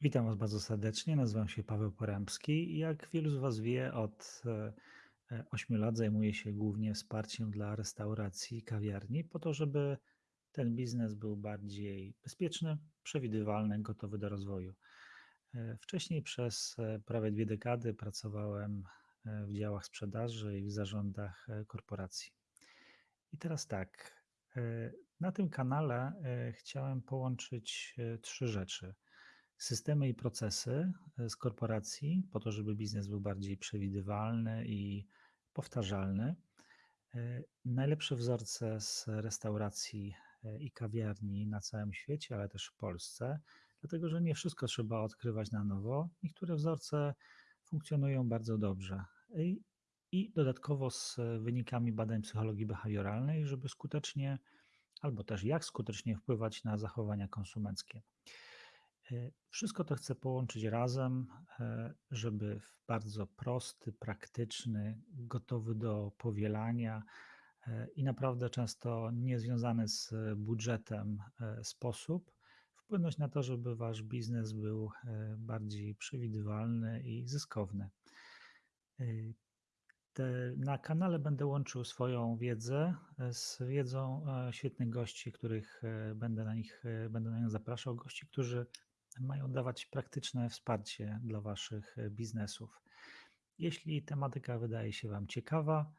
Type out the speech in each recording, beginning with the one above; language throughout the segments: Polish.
Witam Was bardzo serdecznie. Nazywam się Paweł Porębski jak wielu z Was wie, od e, e, 8 lat zajmuję się głównie wsparciem dla restauracji i kawiarni, po to, żeby ten biznes był bardziej bezpieczny, przewidywalny, gotowy do rozwoju. E, Wcześniej przez e, prawie dwie dekady pracowałem e, w działach sprzedaży i w zarządach e, korporacji. I teraz tak, e, na tym kanale e, chciałem połączyć e, trzy rzeczy. Systemy i procesy e, z korporacji, po to, żeby biznes był bardziej przewidywalny i powtarzalny. E, Najlepsze wzorce z restauracji e, i kawiarni na całym świecie, ale też w Polsce, dlatego że nie wszystko trzeba odkrywać na nowo. Niektóre wzorce funkcjonują bardzo dobrze. I, i dodatkowo z wynikami badań psychologii behawioralnej, żeby skutecznie, albo też jak skutecznie wpływać na zachowania konsumenckie. E, Wszystko to chcę połączyć razem, e, żeby w bardzo prosty, praktyczny, gotowy do powielania e, i naprawdę często niezwiązany z budżetem sposób wpłynąć na to, żeby wasz biznes był bardziej przewidywalny i zyskowny. Na kanale będę łączył swoją wiedzę z wiedzą świetnych gości, których będę na nich, będę na nich zapraszał. Gości, którzy mają dawać praktyczne wsparcie dla Waszych e, biznesów. Jeśli tematyka wydaje się Wam ciekawa,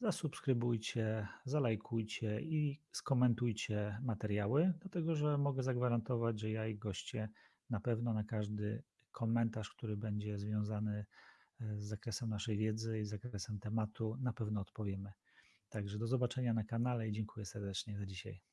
zasubskrybujcie, zalajkujcie i skomentujcie materiały, dlatego że mogę zagwarantować, że ja i goście na pewno na każdy komentarz, który będzie związany e, z zakresem naszej wiedzy i zakresem tematu, na pewno odpowiemy. Także do zobaczenia na kanale i dziękuję serdecznie za dzisiaj.